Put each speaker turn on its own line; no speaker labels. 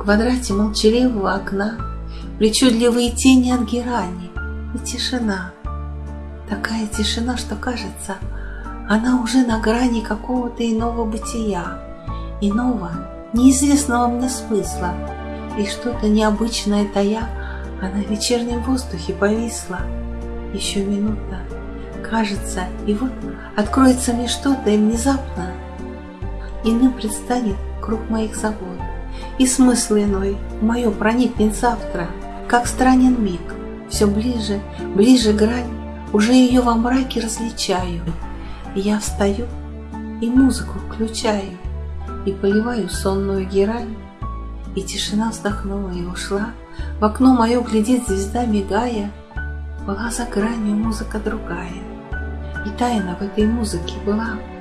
квадрате молчаливого окна Причудливые тени от герани И тишина. Такая тишина, что кажется, Она уже на грани какого-то иного бытия, Иного, неизвестного мне смысла, И что-то необычное тая, Она в вечернем воздухе повисла. Еще минута, кажется, и вот Откроется мне что-то, и внезапно Иным предстанет круг моих забот, И смысл иной. Мое проникнет завтра, Как странен миг, все ближе, ближе грань, Уже ее во мраке различаю, я встаю и музыку включаю, И поливаю сонную герань, И тишина вздохнула и ушла, В окно мое глядит звезда, мигая, Была за гранью музыка другая, И тайна в этой музыке была —